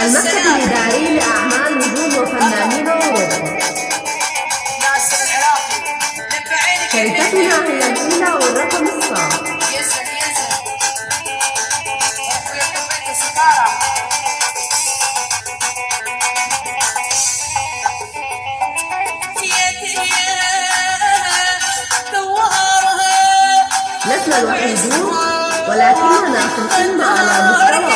المكتب الإداري لأعمال نجوم وفنانين عينك شركتنا هي الأولى والرقم الصعب لسنا الوحيدون ولكننا في القمة على مستوى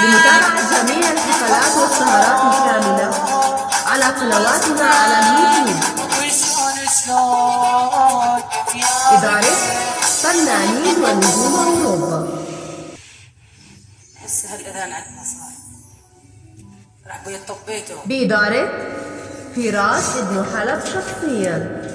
لمتابعة جميع الحفلات والسهرات الكاملة على قنواتنا على اليوتيوب إدارة فنانين ونجوم أوروبا هسه هالاذان عندنا صار راح بيا طبيته بإدارة فراس ابن حلب شخصيا.